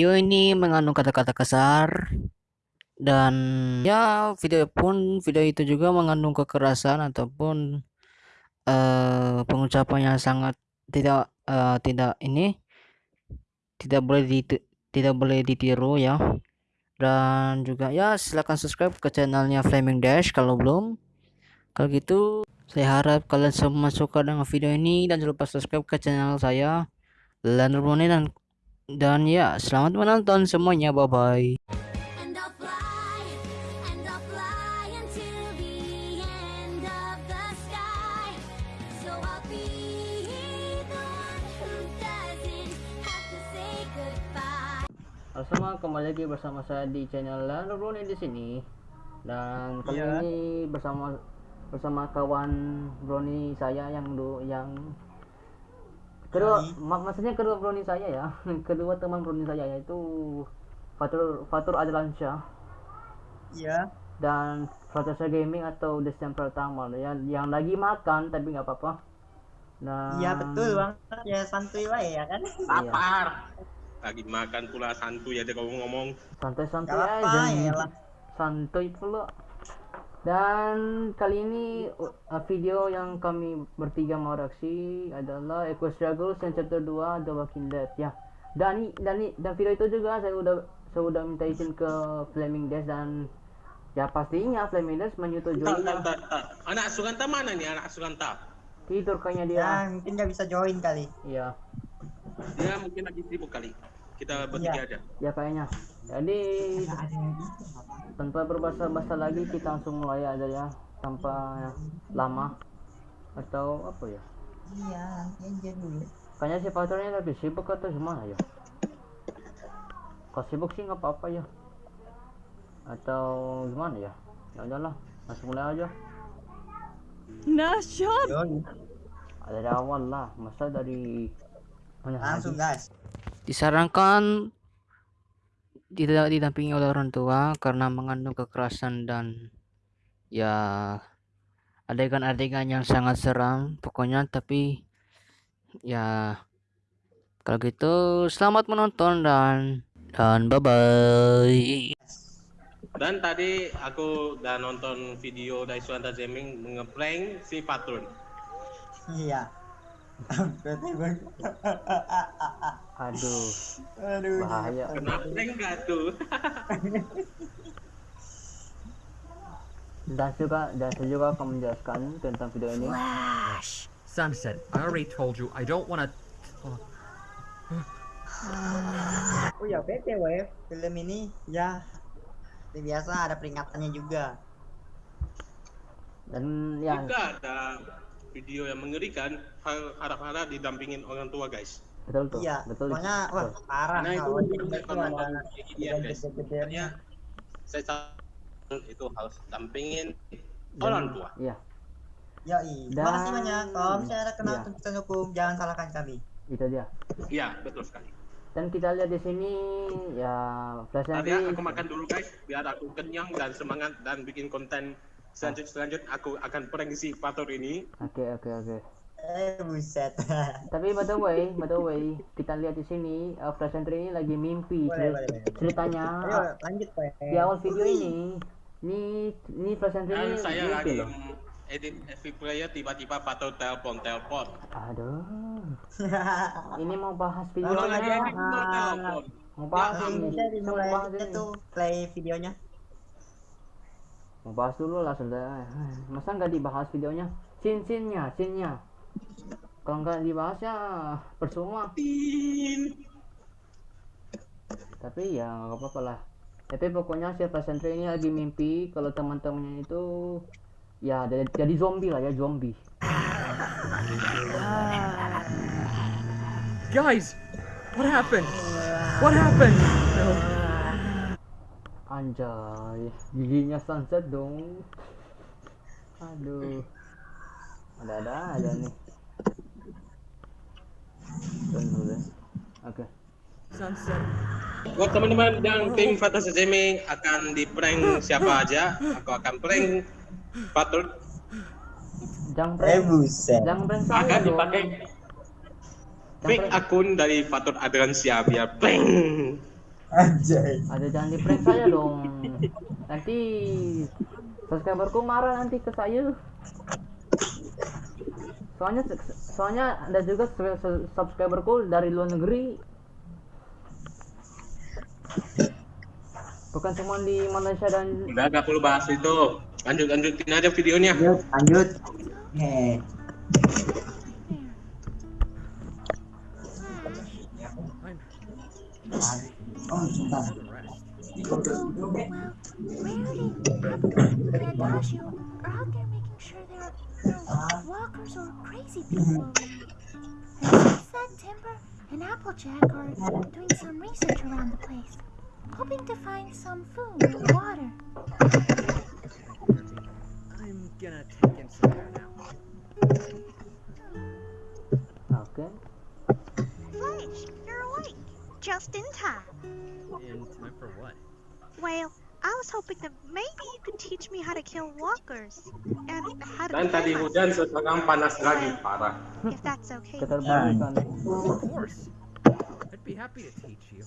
Video ini mengandung kata-kata kasar dan ya video pun video itu juga mengandung kekerasan ataupun uh, pengucapan yang sangat tidak uh, tidak ini tidak boleh di tidak boleh ditiru ya. Dan juga ya silahkan subscribe ke channelnya Flaming Dash kalau belum. Kalau gitu saya harap kalian semua suka dengan video ini dan jangan lupa subscribe ke channel saya Leonard dan dan ya, selamat menonton semuanya. Bye bye. Halo semua, kembali lagi bersama saya di channel Lanuruni di sini. Dan kali yeah. ini bersama bersama kawan Brony saya yang dulu yang kedua mak maksudnya kedua brownie saya ya. Kedua teman brownie saya yaitu Fatur Fatur Adlansyah iya. Dan Fatur Gaming atau Destin pertama ya yang lagi makan tapi nggak apa-apa. Nah iya betul banget. Ya santuy lah ya kan? Lapar. Iya. lagi makan pula santuy ya kamu ngomong. Santai-santai aja ya santuy pula dan kali ini uh, video yang kami bertiga mau reaksi adalah Eco Struggles yang chapter 2 The Walking Dead ya. Dan dan dan video itu juga saya udah saya udah minta izin ke Flaming Dash dan ya pastinya Flaming Dash menyetujui. Anak Suganta mana nih anak Suganta? Tidur kayaknya dia. Ya, mungkin nggak bisa join kali. Iya. Dia mungkin lagi sibuk kali. Kita bertiga ya. aja. Ya kayaknya. Jadi tanpa berbahasa-bahasa lagi kita langsung mulai aja ya tanpa lama. Atau apa ya? Iya aja dulu. Kayaknya si pacarnya lagi sibuk atau gimana ya? Kalau sibuk sih nggak apa-apa ya. Atau gimana ya? Ya udahlah langsung mulai aja. Nasyad ada dari awal lah masa dari langsung guys. Disarankan tidak didampingi oleh orang tua karena mengandung kekerasan dan ya adegan-adegan yang sangat seram pokoknya. Tapi ya kalau gitu selamat menonton dan dan bye bye dan tadi aku udah nonton video dari Suanta Gaming ngeprank si Patron iya Aduh. Aduh. Bahaya. Kenapa enggak tuh? dan juga dan saya juga akan menjelaskan tentang video ini. Flash. Sunset. I already told you I don't wanna. oh ya btw film ini ya biasa ada peringatannya juga dan ya juga ada video yang mengerikan harap-harap didampingin orang tua guys betul tuh iya betul pokoknya wah parah nah itu, gini ya guys sebenarnya saya itu harus dampingin orang tua iya Ya, iya. Terima kasih banyak. Kalau misalnya ada kenal iya. hukum, jangan salahkan kami. Itu dia. Iya, betul sekali. Dan kita lihat di sini ya flash nanti aku makan dulu guys, biar aku kenyang dan semangat dan bikin konten selanjut selanjut aku akan prank si Pator ini. Oke oke oke. Eh buset. Tapi by the way, by the way, kita lihat di sini uh, Flash Entry ini lagi mimpi. Boleh, boleh, boleh. Ceritanya Ayo, lanjut Pak. Di awal video ini, ini ini Flash Entry ini saya lagi loh. edit FV player tiba-tiba Pator telepon telepon. Aduh. ini mau bahas video Oh, lagi edit mau telepon. Mau bahas ya, ini. Mau bahas itu play videonya mau bahas dulu lah sudah. Masa nggak dibahas videonya? Sin sinnya sinnya. Kalau nggak dibahas ya percuma tapi ya nggak apa-apa lah. Tapi pokoknya si Sentry ini lagi mimpi kalau teman-temannya itu ya jadi, jadi zombie lah ya zombie. Guys what happened? What happened Anjay, giginya sunset dong. Aduh. Ada-ada aja nih. Tunggu deh. Oke. Sunset. Buat teman-teman yang tim Fantasy Gaming akan di prank siapa aja, aku akan prank Patul. Jangan prank. Eh. Jangan prank saya. Akan dipakai fake akun dari Fatur Adrian biar prank Anjay. ada jangan di prank saya dong nanti subscriberku marah nanti ke saya soalnya soalnya ada juga sub- sub- subscriberku dari luar negeri bukan cuma di Malaysia dan Udah gak perlu bahas itu. Lanjut lanjutin aja videonya. Lanjut, lanjut. Nih. Oh, sebentar. The rest. Well, Rarity, are out there making sure there are no walkers or crazy people around. And since then, Timber and Applejack are doing some research around the place, hoping to find some food or water. I'm gonna take in some air now. oke Flash, you're awake. Just in time. In time for what? Well, I was hoping that maybe you could teach me how to kill walkers and how to Dan tadi hujan myself, sekarang panas lagi parah. if that's okay. keterbalikan Of course. I'd be happy to teach you.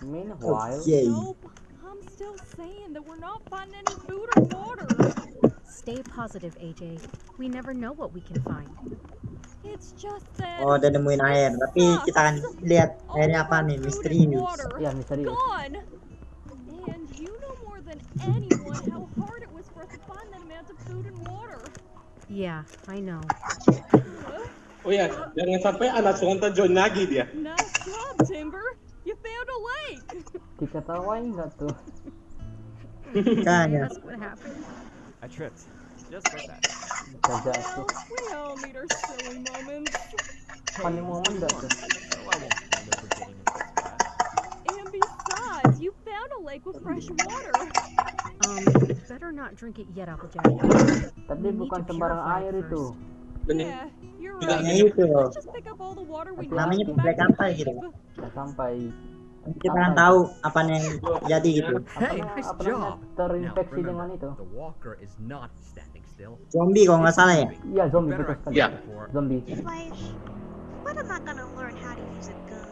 meanwhile Oke. Nope. I'm still saying that we're not finding any food or water. Stay positive, AJ. We never know what we can find. Oh, udah nemuin air. Tapi kita akan lihat all airnya apa nih, misterius. water ya misterius Gone. And you know more than anyone how hard it was for us to find that amount of food and water. Yeah, I know. Oh ya, jangan sampai anak Sonta join lagi dia. Nice job, Timber. You found a lake. diketawain nggak tuh Kan ya. Happened. I tripped. Just like that. Bisa jatuh We all need our silly moments. funny moment nggak tuh So I won't blame you for getting into this bad. And besides, you found a lake with fresh water. Um, better not drink it yet, Applejack. tapi bukan sembarang air itu. Nah, itu. Need. Namanya kapal the gitu. sampai Kita akan tahu apa yang jadi gitu. Hey, nice apa job. terinfeksi dengan itu The walker is not standing still. Zombie kalau nggak salah ya. iya zombie betul sekali Ya. before. zombie gonna learn how to use a gun?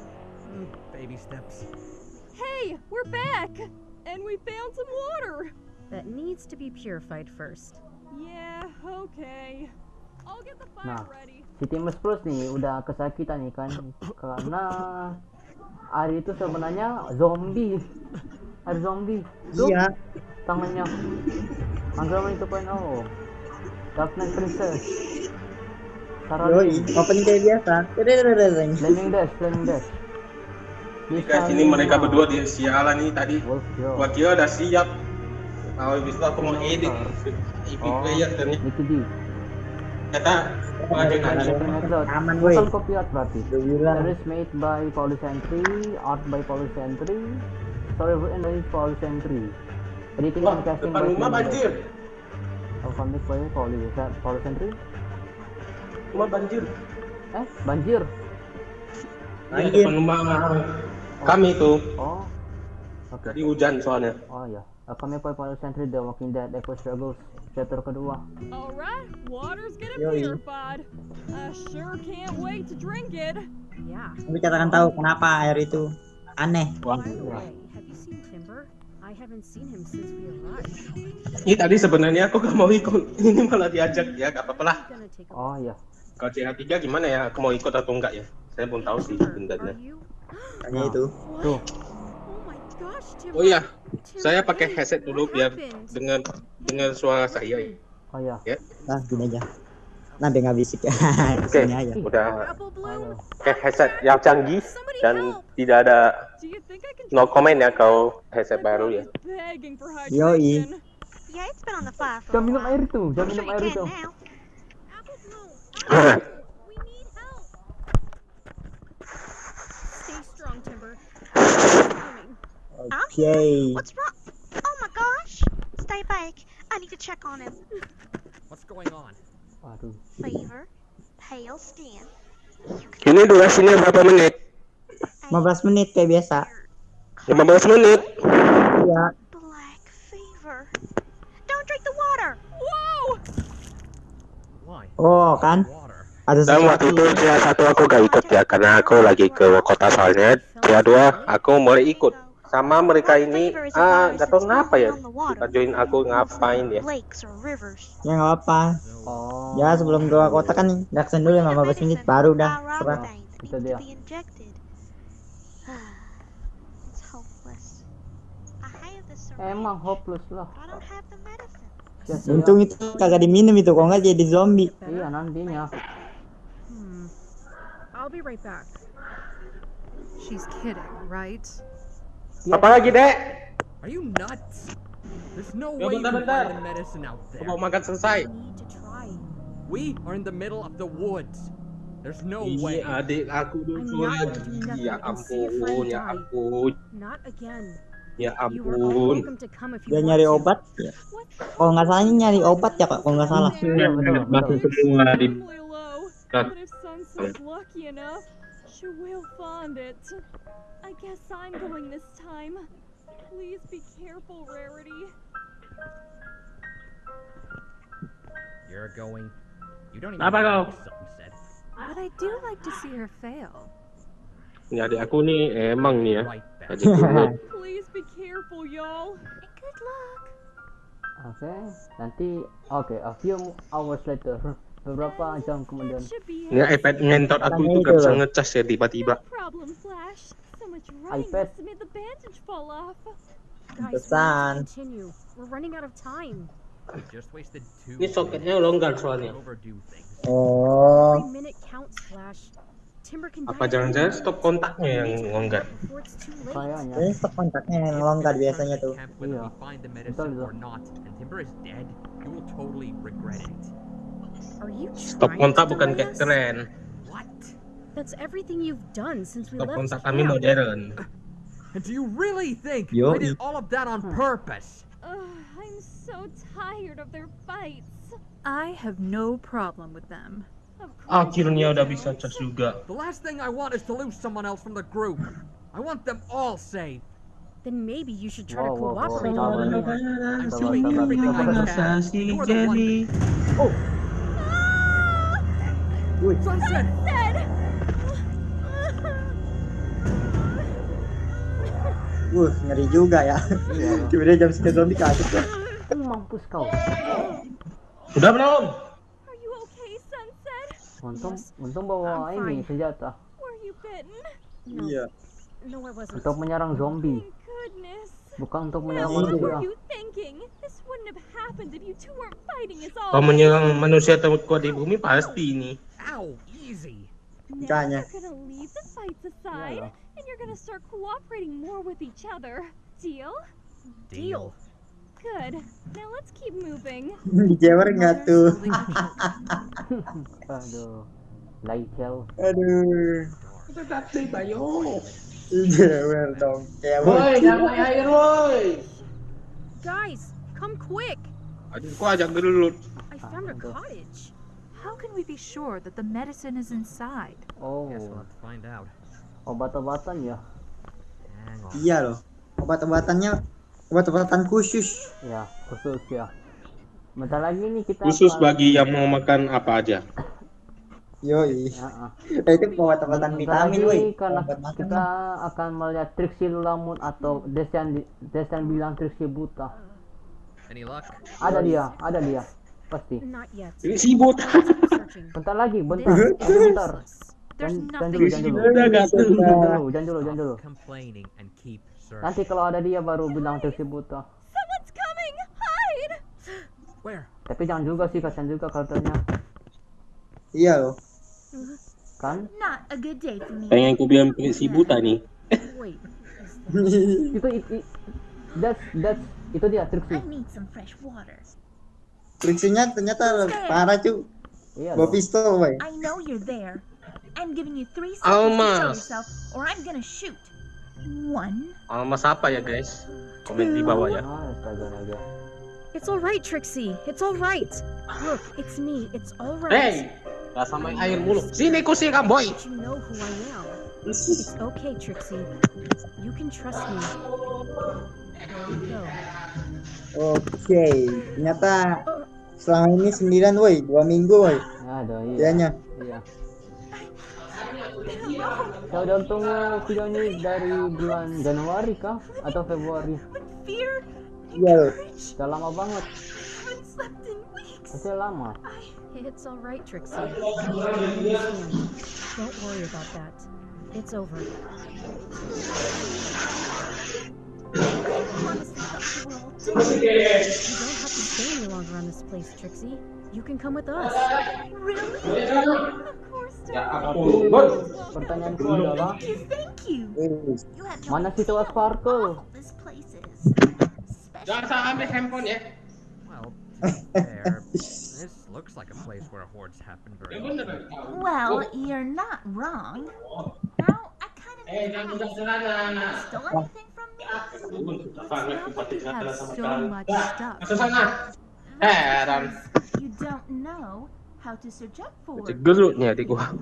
Baby steps. Hey, we're back! And we found some water! That needs to be purified first. Yeah, okay. I'll get the fire Nah. ready. si Timus Plus nih udah kesakitan nih kan karena Ari itu sebenarnya zombie Ari zombie Iya. tangannya Android itu kan oh Dark Knight Princess Yoi, opening kayak biasa. Flaming Dash Flaming Dash Guys, ini mereka berdua dia sialan nih tadi. Gua kira udah siap. Kalau habis itu aku mau edit EP Oh. player ternyata Nicky D ternyata lanjut lagi. Aman. Bukan copyright berarti. Series made by Polycentury, art by story written by editing Wah, and casting by rumah Flaming Dash. Oh, comic by Poly, Polycentury? Rumah banjir. Eh, banjir. Iya, Banjir. depan rumah kami tuh. Oh, oke. Tadi hujan soalnya. Oh ya, A comic by Polycentury, The Walking Dead, Echo Struggles, chapter kedua. Alright, water's getting Yoi. purified. I sure can't wait to drink it. Yeah. Tapi kita akan tahu kenapa air itu aneh. By I haven't seen him since we arrived. Ini tadi sebenarnya aku gak mau ikut. Ini malah diajak ya, gak apa-apa lah. Oh ya, Kalau CH3 gimana ya? Aku mau ikut atau enggak ya? Saya belum tahu sih sebenarnya. Hanya itu. tuh. Oh. Oh iya, saya pakai headset dulu biar happened? dengar dengar suara saya ya. Oh ya, Nah, gini aja. Nah, biar nggak bisik ya. Oke, aja. udah pakai headset yang canggih dan tidak ada no comment ya kalau headset baru ya. Yoi. hydration. Yeah, it's been on the fire for a Jangan minum air itu, jangan minum air. Coming. Oke. What's wrong? Oh my gosh! Stay back. I need to check on him. What's going on? Waduh, Ini durasinya berapa menit? 15 menit kayak biasa. 15 menit. Iya. black fever. Don't drink the water. Whoa! Why? Oh, kan? Ada Dan waktu itu CH1 aku gak ikut ya karena aku lagi ke kota soalnya Ya dua, aku mulai ikut. Sama mereka ini, ah, gak tau kenapa ya. Kita join aku ngapain ya. Ya nggak apa. Oh. Ya sebelum keluar kota kan Daksen dulu 15 menit baru dah. Serah. Itu dia. Emang hopeless lah. but I don't have the medicine. Sia-sia. Untung itu kagak diminum itu, kok nggak jadi zombie. Iya nantinya. Hmm. I'll be right back. She's kidding, right? Apalagi dek? Are you nuts? There's no Ya, way you can find the medicine out there. mau makan selesai. We are in the middle of the woods. There's no Iya way. adik aku not lagi. Ya ampun, ya ampun, Not again. ya ampun. Dia nyari obat. Ya. Kalau nggak salah ini nyari obat ya kak, kalau nggak salah. Betul. semua di Extremely low. Cut. But if Sunset's lucky enough, she will find it. I guess I'm going this time. Please be careful, Rarity. You're going. You don't even Apa know kau? what sunset. But I do like to see her fail. Ini adik aku nih eh, emang nih eh. ya. Adik aku. Please be careful, y'all. Good luck. Oke, nanti oke a few hours later beberapa jam kemudian. Ini iPad ngentot aku itu gak bisa ngecas ya tiba-tiba. iPad. Pesan. Ini soketnya longgar soalnya. Oh, Apa jangan-jangan stop kontaknya yang longgar? Kayaknya. ini stok kontaknya yang longgar biasanya tuh. Iya. Betul, betul. Or not, and Timber is dead, you will totally regret it. Are you Stop trying kontak to bukan kayak keren. What? That's everything you've done since we Stop left kontak kami modern. Do you really think Yo. I did all of that on purpose? Ugh, I'm so tired of their fights. I have no problem with them. Of course Akhirnya udah bisa cas juga. The last thing I want is to lose someone else from the group. I want them all safe. Then maybe you should try to Wow, wow, wow, cooperate sabar a little nih. more. I'm doing everything I can. You are the one. Oh, Sunset! Said. Wuh, ngeri juga ya. iya. Tiba-tiba jam sekian zombie kaget ya. Mampus kau. Udah belum? Are you okay, Sunset? Untung untung bawa ini senjata Were you bitten? No, Iya. no, I wasn't. untuk menyerang zombie, goodness. bukan untuk menyerang Iya. what manusia. were you thinking? This wouldn't have happened if you two weren't fighting us all. Kalau menyerang manusia terkuat di bumi pasti nih. Ow, easy. Now Makanya. you're gonna leave the fights aside, Iyalah. and you're gonna start cooperating more with each other. Deal? Deal. Good. Now let's keep moving. Dijewer nggak tuh? Aduh, Laikel. Aduh. Dijewer dong. Kayak Woi, jangan air woi. Guys, come quick! Aduh, kok ajak dulu. I found a cottage. How can we be sure that the medicine is inside? Oh, Guess we'll have to find out. obat-obatan ya? Iya loh. Obat-obatannya obat-obatan khusus. Ya, khusus ya. Bentar lagi nih kita Khusus akan- bagi yang mau makan apa aja. Yoi. Ya, ah. Eh, itu obat-obatan vitamin, woi. karena Obat makan. kita akan melihat Trixie Lulamun atau Desan Desan bilang Trixie buta. Any luck? Ada dia, ada dia. Pasti. Ini sibuk. Bentar lagi, bentar, bentar. Jangan, dulu, jangan dulu. Jangan dulu, jangan jangan. Nanti kalau ada dia baru bilang! Hide! Where? Tapi jangan juga sih, kasihan juga karakternya. Iya loh. Kan? Pengen ku bilang si buta nih. Itu, itu, that's, that's, itu dia Trixie. Friksinya ternyata parah cu. Iya Bawa pistol, woi. I know you're there. I'm giving you three seconds to show Almas. yourself, or I'm gonna shoot. One, Almas apa ya guys? Komen di bawah ya. Ah. It's all right, Trixie. It's all right. Look, it's me. It's all right. Hey, gak sama air mulu. Sini ku siram boy. But you know who I am. It's okay, Trixie. You can trust me. Oke. Ternyata selama ini sembilan, woi. Dua minggu, woi. Ada, iya. Dianya. Iya. Saya udah tunggu video ini dari bulan Januari kah atau Februari? Iya loh. Udah lama banget. Masih lama. It's all right, Trixie. Don't worry about that. It's over. Honestly, stay any longer on this place, Trixie. You can come with us. Really? Of course, Tapi pertanyaanku adalah Thank you. Wih, You had no mana situ Sparkle? awful this place is. Jangan salah ambil handphone ya. Well, there. this looks like a place where hordes happen very often. Well, you're not wrong. Now, I kind of Eh, jangan udah celana. stole anything from me. have so much stuff. Masuk sana. Heran. You don't know how to search up for. Gerutnya di gua.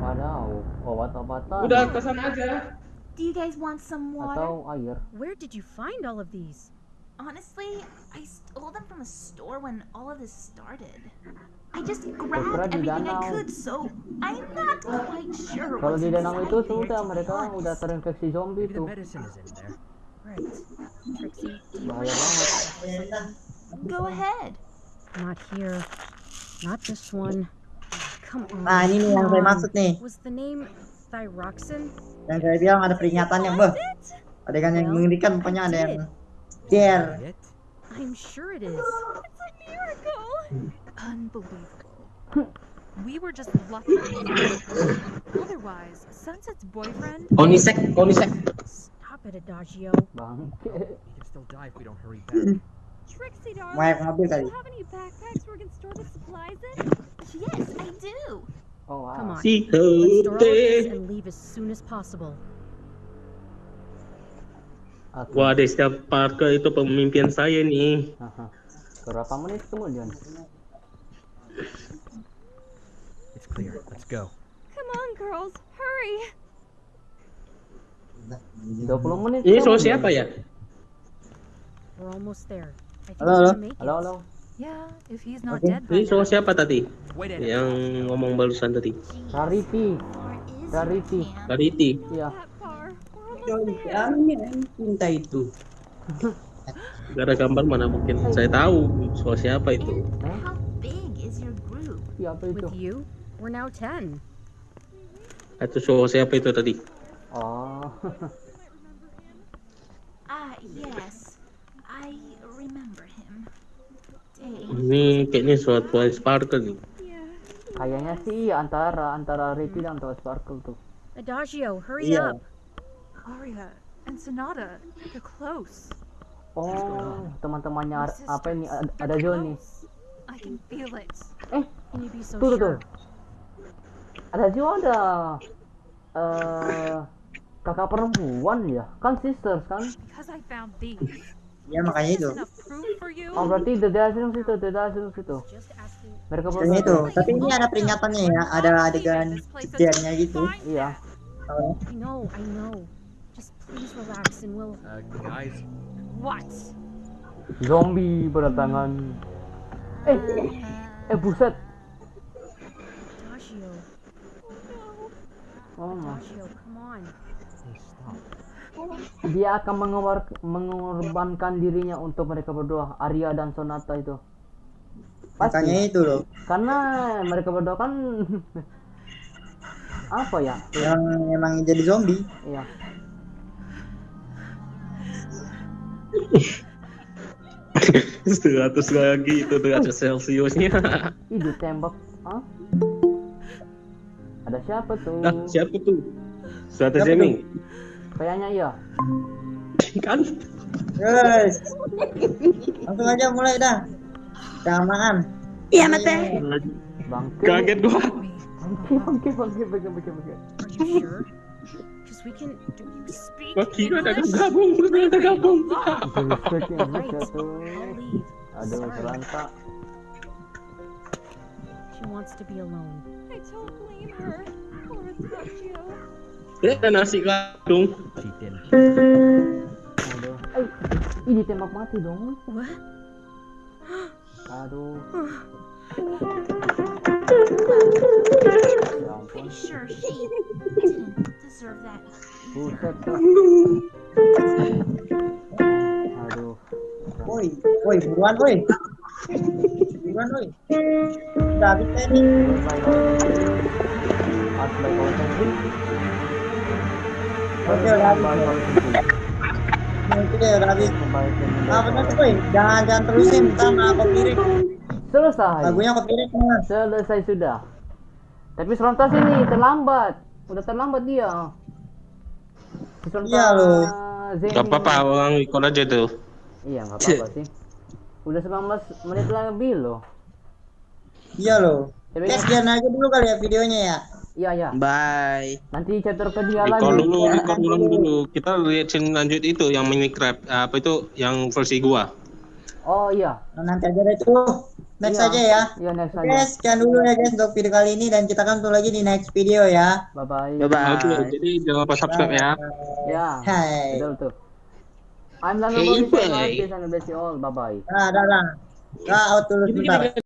Wadaw, obat-obatan Udah ke aja. Do you guys want some water? atau air? Where did you find all of these? Honestly, I stole them from a store when all of this started. I just grabbed everything I could, so I'm not quite sure Kalau what's di danau itu sudah mereka udah terinfeksi zombie tuh. medicine is in there. Right. Trixie, do you Bahaya banget. Go ahead. Not here. Not this one. Come on. Nah ini nih yang saya maksud nih. Was the name Thyroxin? Yang saya bilang ada peringatannya, beh. Adegan yang mengerikan pokoknya ada yang scare. It? I'm sure it is. It's a miracle. Unbelievable. We were just lucky. Otherwise, Sunset's boyfriend. Konisek, konisek. Stop it, Adagio. We can still die if we don't hurry back. Trixie, darling. Do you have any backpacks where we can store the supplies in? Yes, I do. Oh wow. Come on. Si Let's store all this and leave as soon as possible. Oke. Wah, deh, setiap Parker itu pemimpin saya nih. Aha. Berapa menit kemudian? It's clear. Let's go. Come on, girls. Hurry. 20 menit. Ini soal kemudian. siapa ya? We're almost there. I think Halo, halo. Halo, halo. Yeah, if he's not Okay. dead Ini soal now. siapa tadi? Yang ngomong barusan tadi. Kariti. Iya. Far. We're almost there. cinta itu. Gak ada gambar mana mungkin saya tahu soal siapa itu. And Siapa itu? With you, we're now 10. Itu soal siapa itu tadi? Oh. Ah, yes. I remember him. Dang. Ini kayaknya Twilight Sparkle nih. Yeah. Kayaknya sih antara antara Rarity dan Toy Sparkle tuh. Adagio, hurry Iya. up. Aria and Sonata, they're close. Oh, teman-temannya apa ini? Ada, Johnny. I can feel it. Eh, so tuh tuh? Ada juga ada eh kakak perempuan ya? Kan sisters kan? Ya makanya itu. Oh berarti The Dazzling situ, The Dazzling situ. Just asking. Mereka itu. Tapi ini ada peringatannya ya. Ada adegan scare-nya gitu. Iya. Oh, I know, I know. Just please relax and we'll. Uh, guys, What? Zombie berdatangan. Eh, eh buset. Adagio, Oh. Dia akan mengor- mengorbankan dirinya untuk mereka berdua, Arya dan Sonata itu. makanya Pasti. itu loh. Karena mereka berdua kan apa ya? Yang emang jadi zombie. Iya. Seratus lagi itu derajat Celciusnya. Ih, ditembak. Hah? Ada siapa tuh? Nah, siapa tuh? Suatu Jamie. Kayaknya iya. Kan? Guys. Langsung aja mulai dah. Keamaan. Iya, Mate. Bangke. Kaget gua. Bangke, bangke, bangke, bangke, bangke, we can. Do you speak Gua kira ada gabung, ada gabung. Aduh, Sorry. Selantak. She wants to be alone. I don't blame her. Poor Adagio. Ya, ada nasi gadung. Cheating. Aduh. Eh, ini tembak mati dong. What? Aduh. I pretty sure she didn't deserve that. Buset tuh. Aduh. Woi, woi, buruan woi. Buruan woi. Oke. Jangan jangan terusin, ntar copyright. Selesai. Lagunya copyright mas. Selesai sudah. Tapi Serontas ini terlambat. Udah terlambat dia. Serontas Iya, loh. Gak apa-apa, orang ikut aja tuh. Iya, nggak apa-apa sih. Udah 19 menit lebih loh. Iya loh. Tapi Oke, sekian aja dulu kali ya videonya ya. iya ya. Bye. Nanti catur ke dia Record lagi. dulu, record ulang dulu. Kita reaction lanjut itu yang Minecraft, apa itu yang versi gua. Oh iya. Nah, nanti aja deh itu. Next Iya. aja ya. Iya next aja. sekian dulu ya guys untuk video kali ini dan kita akan ketemu lagi di next video ya. Bye bye. Bye Oke, bye. jadi jangan lupa subscribe ya. Ya. Hai. Betul tuh. I'm Lando Hey, Mauricio, bye. Bless you all. Bye bye. Nah, dah, dah. Nah, out dulu sebentar.